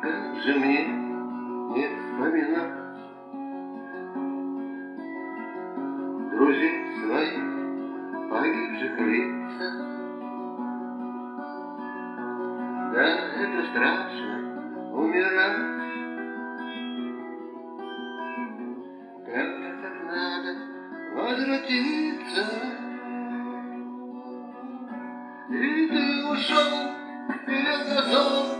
как же мне не вспоминать Друзей своих погибших лица Да, это страшно умирать. Когда так надо возвратиться? И ты ушел перед глазом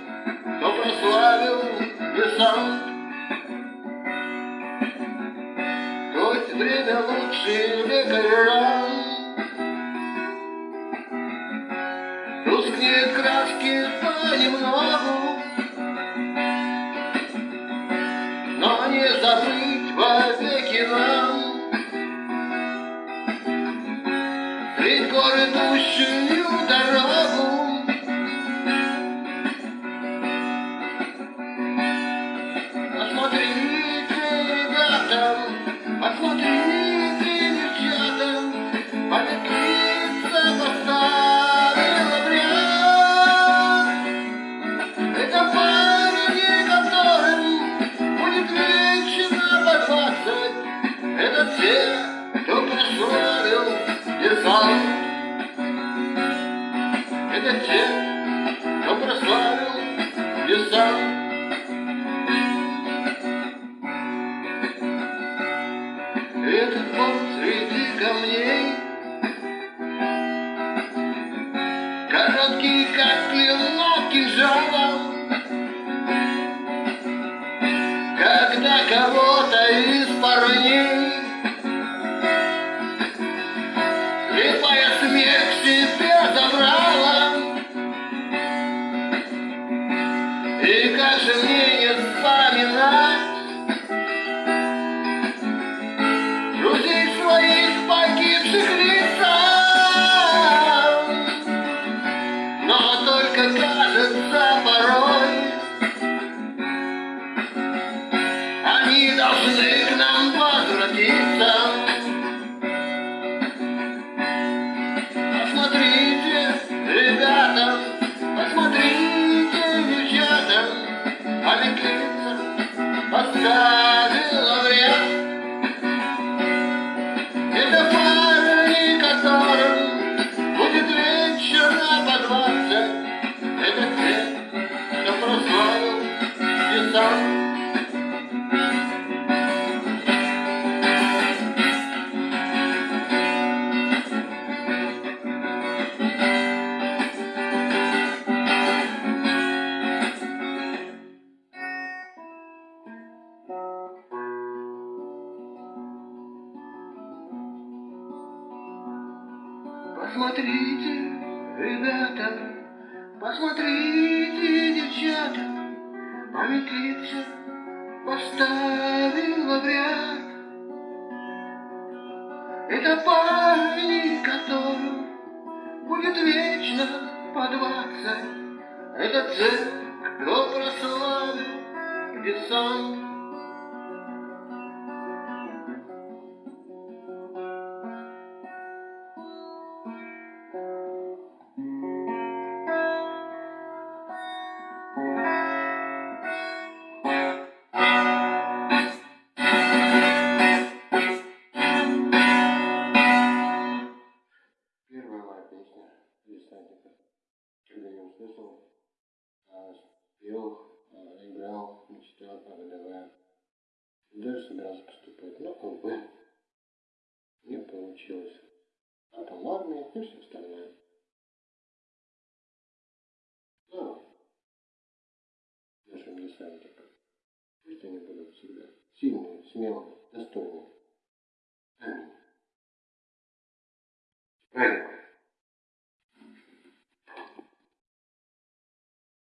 кто прославил десант. То есть время лучшие лекаря. Тускнеют краски понемногу. но не забыть вовеки нам Далеко идущую дорогу Это парни, которым будет вечно по двадцать Это те, кто прославил десант И как Посмотрите, ребята, посмотрите, девчата, Память лица поставила в ряд. Это парни, которым будет вечно по двадцать. Это те, кто прославил десант. пел, э, играл, мечтал, преодолевая. Даже собирался поступать, но как бы не получилось. А там армия и все остальное. Ну, да. Наши мне сами так. Пусть они будут всегда сильные, смелые, достойные.